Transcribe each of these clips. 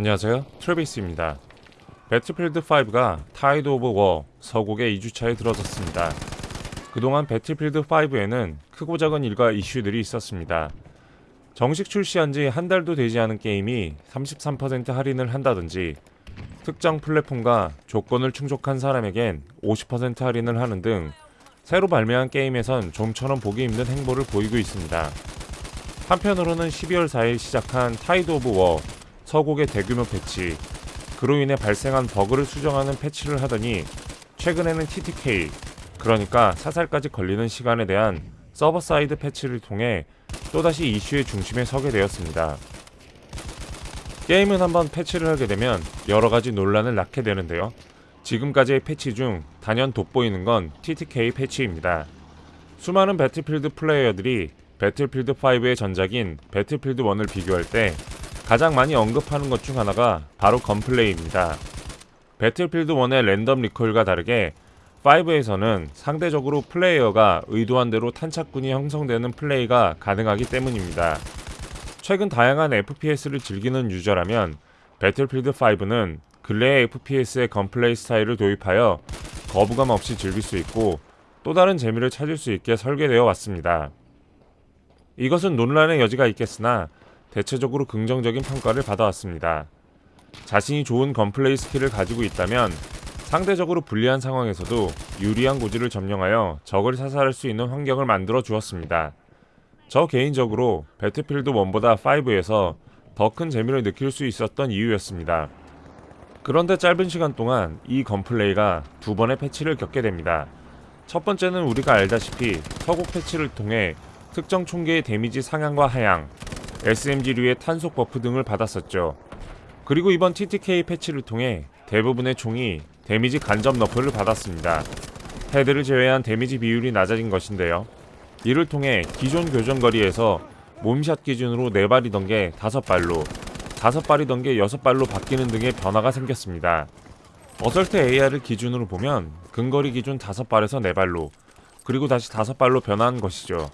안녕하세요. 트래비스입니다. Battlefield 5가 Tide of War 서곡의 2주차에 들어섰습니다. 그동안 Battlefield 5에는 크고 작은 일과 이슈들이 있었습니다. 정식 출시한 지 한 달도 되지 않은 게임이 33% 할인을 한다든지 특정 플랫폼과 조건을 충족한 사람에겐 50% 할인을 하는 등 새로 발매한 게임에선 좀처럼 보기 힘든 행보를 보이고 있습니다. 한편으로는 12월 4일 시작한 Tide of War 서곡의 대규모 패치 그로 인해 발생한 버그를 수정하는 패치를 하더니 최근에는 TTK 그러니까 사살까지 걸리는 시간에 대한 server side 패치를 통해 또다시 이슈의 중심에 서게 되었습니다. 게임은 한번 패치를 하게 되면 여러가지 논란을 낳게 되는데요. 지금까지의 패치 중 단연 돋보이는 건 TTK 패치입니다. 수많은 Battlefield 플레이어들이 Battlefield 5의 전작인 Battlefield 1을 비교할 때 가장 많이 언급하는 것 중 하나가 바로 gunplay입니다. Battlefield 1의 random recoil과 다르게 5에서는 상대적으로 플레이어가 의도한 대로 탄착군이 형성되는 플레이가 가능하기 때문입니다. 최근 다양한 FPS를 즐기는 유저라면 Battlefield 5는 근래의 FPS의 gunplay 스타일을 도입하여 거부감 없이 즐길 수 있고 또 다른 재미를 찾을 수 있게 설계되어 왔습니다. 이것은 논란의 여지가 있겠으나 대체적으로 긍정적인 평가를 받아왔습니다. 자신이 좋은 gunplay skill을 가지고 있다면 상대적으로 불리한 상황에서도 유리한 고지를 점령하여 적을 사살할 수 있는 환경을 만들어 주었습니다. 저 개인적으로 Battlefield 1보다 5에서 더 큰 재미를 느낄 수 있었던 이유였습니다. 그런데 짧은 시간 동안 이 gunplay가 두 번의 패치를 겪게 됩니다. 첫 번째는 우리가 알다시피 서곡 패치를 통해 특정 총기의 데미지 상향과 하향, SMG류의 탄속 buff 등을 받았었죠. 그리고 이번 TTK 패치를 통해 대부분의 총이 데미지 간접 nerf를 받았습니다. 헤드를 제외한 데미지 비율이 낮아진 것인데요. 이를 통해 기존 교전거리에서 몸샷 기준으로 4발이던 게 5발로, 5발이던 게 6발로 바뀌는 등의 변화가 생겼습니다. 어설트 AR을 기준으로 보면 근거리 기준 5발에서 4발로, 그리고 다시 5발로 변화한 것이죠.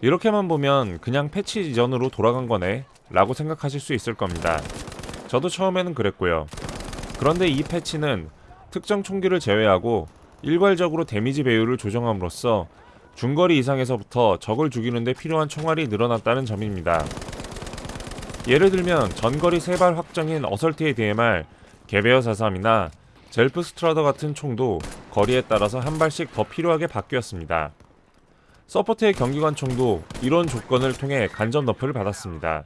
이렇게만 보면 그냥 패치 이전으로 돌아간 거네 라고 생각하실 수 있을 겁니다. 저도 처음에는 그랬고요. 그런데 이 패치는 특정 총기를 제외하고 일괄적으로 데미지 배율을 조정함으로써 중거리 이상에서부터 적을 죽이는데 필요한 총알이 늘어났다는 점입니다. 예를 들면 전거리 3발 확정인 Assault의 DMR, Gewehr 43이나 Selbstlader 같은 총도 거리에 따라서 한 발씩 더 필요하게 바뀌었습니다. Support의 경기관 총도 이런 조건을 통해 간접 nerf를 받았습니다.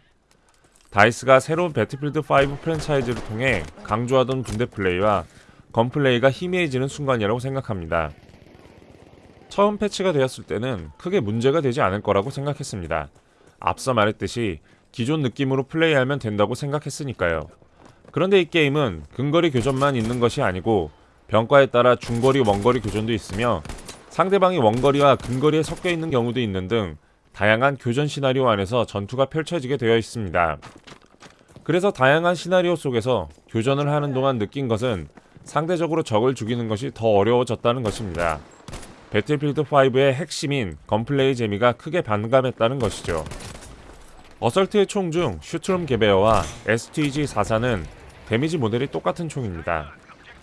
DICE가 새로운 Battlefield 5 프랜차이즈를 통해 강조하던 분대 플레이와 gunplay가 희미해지는 순간이라고 생각합니다. 처음 패치가 되었을 때는 크게 문제가 되지 않을 거라고 생각했습니다. 앞서 말했듯이 기존 느낌으로 플레이하면 된다고 생각했으니까요. 그런데 이 게임은 근거리 교전만 있는 것이 아니고 병과에 따라 중거리, 원거리 교전도 있으며 상대방이 원거리와 근거리에 섞여 있는 경우도 있는 등 다양한 교전 시나리오 안에서 전투가 펼쳐지게 되어 있습니다. 그래서 다양한 시나리오 속에서 교전을 하는 동안 느낀 것은 상대적으로 적을 죽이는 것이 더 어려워졌다는 것입니다. Battlefield 5의 핵심인 gunplay 재미가 크게 반감했다는 것이죠. Assault의 총 중 Sturmgewehr와 STG-44는 데미지 모델이 똑같은 총입니다.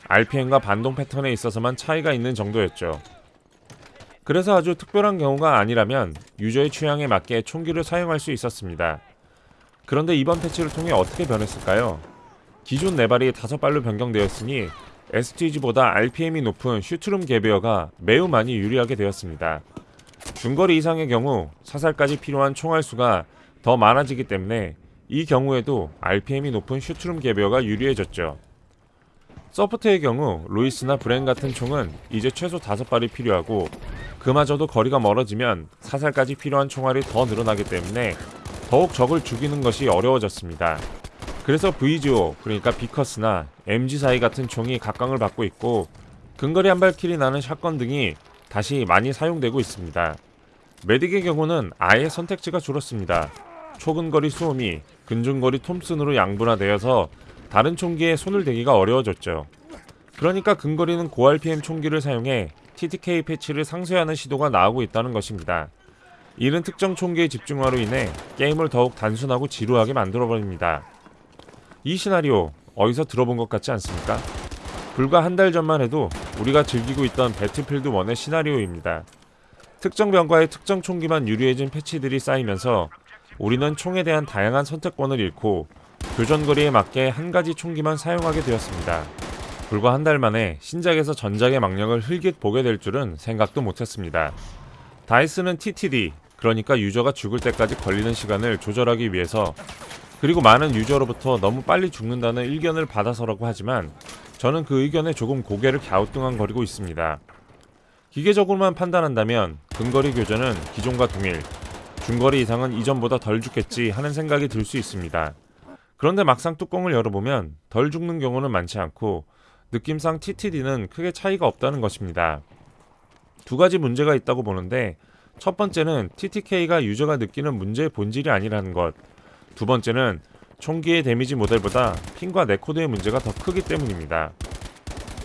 RPM과 반동 패턴에 있어서만 차이가 있는 정도였죠. 그래서 아주 특별한 경우가 아니라면 유저의 취향에 맞게 총기를 사용할 수 있었습니다. 그런데 이번 패치를 통해 어떻게 변했을까요? 기존 4발이 5발로 변경되었으니 STG보다 RPM이 높은 Sturmgewehr가 매우 많이 유리하게 되었습니다. 중거리 이상의 경우 사살까지 필요한 총알 수가 더 많아지기 때문에 이 경우에도 RPM이 높은 Sturmgewehr가 유리해졌죠. Support의 경우 Lewis나 Bren 같은 총은 이제 최소 5발이 필요하고 그마저도 거리가 멀어지면 사살까지 필요한 총알이 더 늘어나기 때문에 더욱 적을 죽이는 것이 어려워졌습니다. 그래서 VGO 그러니까 비커스나 MG42 같은 총이 각광을 받고 있고 근거리 한 발킬이 나는 샷건 등이 다시 많이 사용되고 있습니다. 메딕의 경우는 아예 선택지가 줄었습니다. 초근거리 수호미, 근중거리 톰슨으로 양분화되어서 다른 총기에 손을 대기가 어려워졌죠. 그러니까 근거리는 고RPM 총기를 사용해 TTK 패치를 상쇄하는 시도가 나오고 있다는 것입니다. 이는 특정 총기의 집중화로 인해 게임을 더욱 단순하고 지루하게 만들어버립니다. 이 시나리오 어디서 들어본 것 같지 않습니까? 불과 한 달 전만 해도 우리가 즐기고 있던 배틀필드 1의 시나리오입니다. 특정 병과의 특정 총기만 유리해진 패치들이 쌓이면서 우리는 총에 대한 다양한 선택권을 잃고 교전거리에 맞게 한 가지 총기만 사용하게 되었습니다. 불과 한 달 만에 신작에서 전작의 망령을 흘깃 보게 될 줄은 생각도 못했습니다. 다이스는 TTD, 그러니까 유저가 죽을 때까지 걸리는 시간을 조절하기 위해서 그리고 많은 유저로부터 너무 빨리 죽는다는 의견을 받아서라고 하지만 저는 그 의견에 조금 고개를 갸우뚱한거리고 있습니다. 기계적으로만 판단한다면 근거리 교전은 기존과 동일, 중거리 이상은 이전보다 덜 죽겠지 하는 생각이 들 수 있습니다. 그런데 막상 뚜껑을 열어보면 덜 죽는 경우는 많지 않고 느낌상 TTD는 크게 차이가 없다는 것입니다. 두 가지 문제가 있다고 보는데 첫 번째는 TTK가 유저가 느끼는 문제의 본질이 아니라는 것. 두 번째는 총기의 데미지 모델보다 ping과 netcode의 문제가 더 크기 때문입니다.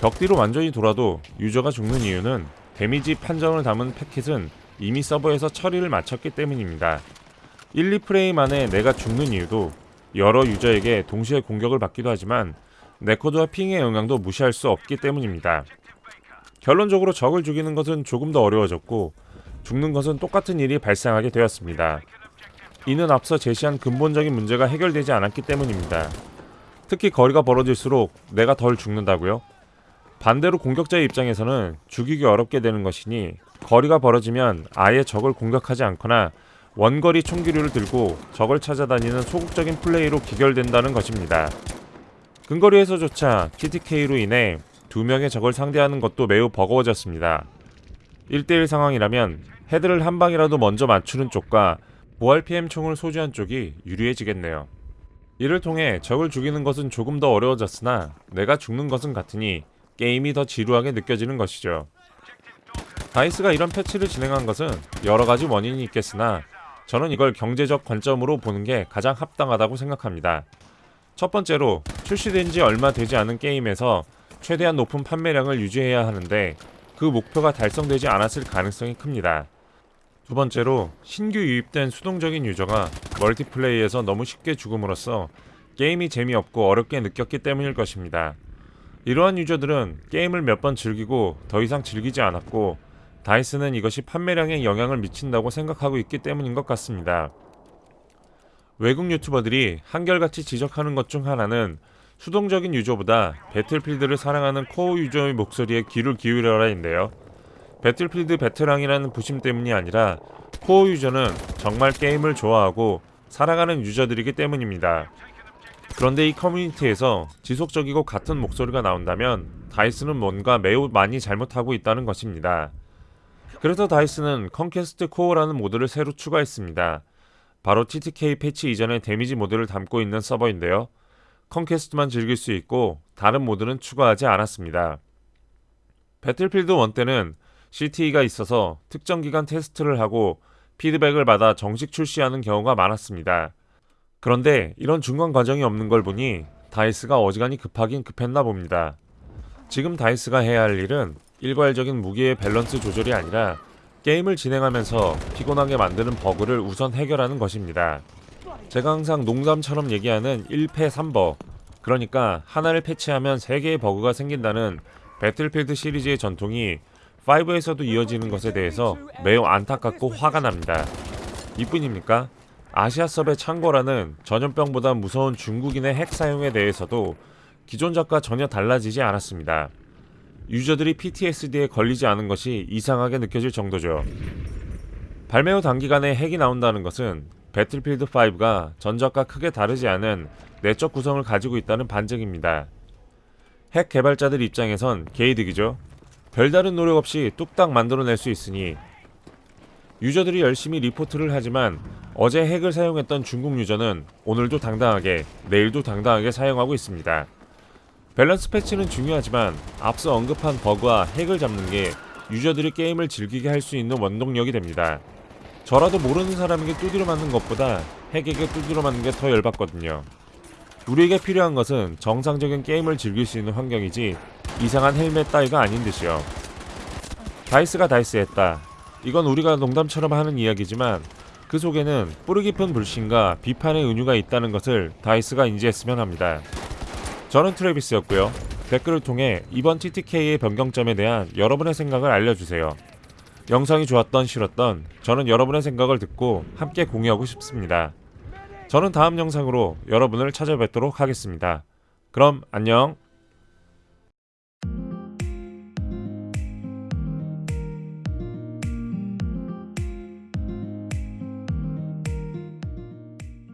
벽 뒤로 완전히 돌아도 유저가 죽는 이유는 데미지 판정을 담은 패킷은 이미 서버에서 처리를 마쳤기 때문입니다. 1, 2프레임 안에 내가 죽는 이유도 여러 유저에게 동시에 공격을 받기도 하지만 netcode와 ping의 영향도 무시할 수 없기 때문입니다. 결론적으로 적을 죽이는 것은 조금 더 어려워졌고 죽는 것은 똑같은 일이 발생하게 되었습니다. 이는 앞서 제시한 근본적인 문제가 해결되지 않았기 때문입니다. 특히 거리가 벌어질수록 내가 덜 죽는다고요? 반대로 공격자의 입장에서는 죽이기 어렵게 되는 것이니 거리가 벌어지면 아예 적을 공격하지 않거나 원거리 총기류를 들고 적을 찾아다니는 소극적인 플레이로 기결된다는 것입니다. 근거리에서조차 TTK로 인해 두 명의 적을 상대하는 것도 매우 버거워졌습니다. 1대1 상황이라면 헤드를 한 방이라도 먼저 맞추는 쪽과 보알 PM 총을 소지한 쪽이 유리해지겠네요. 이를 통해 적을 죽이는 것은 조금 더 어려워졌으나 내가 죽는 것은 같으니 게임이 더 지루하게 느껴지는 것이죠. 다이스가 이런 패치를 진행한 것은 여러 가지 원인이 있겠으나 저는 이걸 경제적 관점으로 보는 게 가장 합당하다고 생각합니다. 첫 번째로 출시된 지 얼마 되지 않은 게임에서 최대한 높은 판매량을 유지해야 하는데 그 목표가 달성되지 않았을 가능성이 큽니다. 두 번째로 신규 유입된 수동적인 유저가 멀티플레이에서 너무 쉽게 죽음으로써 게임이 재미없고 어렵게 느꼈기 때문일 것입니다. 이러한 유저들은 게임을 몇 번 즐기고 더 이상 즐기지 않았고 다이스는 이것이 판매량에 영향을 미친다고 생각하고 있기 때문인 것 같습니다. 외국 유튜버들이 한결같이 지적하는 것 중 하나는 수동적인 유저보다 Battlefield를 사랑하는 core 유저의 목소리에 귀를 기울여라인데요. Battlefield 베테랑이라는 부심 때문이 아니라 core 유저는 정말 게임을 좋아하고 사랑하는 유저들이기 때문입니다. 그런데 이 커뮤니티에서 지속적이고 같은 목소리가 나온다면 DICE는 뭔가 매우 많이 잘못하고 있다는 것입니다. 그래서 DICE는 Conquest Core라는 모드를 새로 추가했습니다. 바로 TTK 패치 이전의 damage 모드를 담고 있는 서버인데요. Conquest만 즐길 수 있고 다른 모드는 추가하지 않았습니다. Battlefield 1 때는 CTE가 있어서 특정 기간 테스트를 하고 피드백을 받아 정식 출시하는 경우가 많았습니다. 그런데 이런 중간 과정이 없는 걸 보니 DICE가 어지간히 급하긴 급했나 봅니다. 지금 DICE가 해야 할 일은 일괄적인 무기의 밸런스 조절이 아니라 게임을 진행하면서 피곤하게 만드는 버그를 우선 해결하는 것입니다. 제가 항상 농담처럼 얘기하는 1패 3버 그러니까 하나를 패치하면 3개의 버그가 생긴다는 배틀필드 시리즈의 전통이 5에서도 이어지는 것에 대해서 매우 안타깝고 화가 납니다. 이뿐입니까? 아시아섭의 창고라는 전염병보다 무서운 중국인의 핵 사용에 대해서도 기존 작과 전혀 달라지지 않았습니다. 유저들이 PTSD에 걸리지 않은 것이 이상하게 느껴질 정도죠. 발매 후 단기간에 핵이 나온다는 것은 배틀필드 5가 전작과 크게 다르지 않은 내적 구성을 가지고 있다는 반증입니다. 핵 개발자들 입장에선 개이득이죠. 별다른 노력 없이 뚝딱 만들어낼 수 있으니 유저들이 열심히 리포트를 하지만 어제 핵을 사용했던 중국 유저는 오늘도 당당하게 내일도 당당하게 사용하고 있습니다. 밸런스 패치는 중요하지만 앞서 언급한 버그와 핵을 잡는 게 유저들이 게임을 즐기게 할 수 있는 원동력이 됩니다. 저라도 모르는 사람에게 두드려 맞는 것보다 핵에게 두드려 맞는 게 더 열받거든요. 우리에게 필요한 것은 정상적인 게임을 즐길 수 있는 환경이지 이상한 헬멧 따위가 아닌 듯이요. DICE가 DICE했다. 이건 우리가 농담처럼 하는 이야기지만 그 속에는 뿌리 깊은 불신과 비판의 은유가 있다는 것을 DICE가 인지했으면 합니다. 저는 트래비스였고요. 댓글을 통해 이번 TTK의 변경점에 대한 여러분의 생각을 알려주세요. 영상이 좋았던 싫었던 저는 여러분의 생각을 듣고 함께 공유하고 싶습니다. 저는 다음 영상으로 여러분을 찾아뵙도록 하겠습니다. 그럼 안녕.